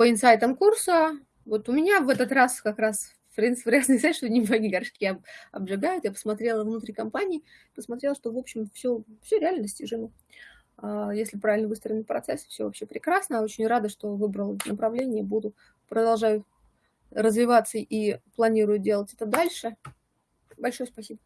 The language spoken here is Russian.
по инсайтам курса. Вот у меня в этот раз как раз френс-фресный сайт, что не горшки обжигают. Я посмотрела внутри компании, посмотрела, что, в общем, все, все реально достижимо. А, если правильно выстроен процесс, все вообще прекрасно. Очень рада, что выбрала направление, буду продолжаю развиваться и планирую делать это дальше. Большое спасибо.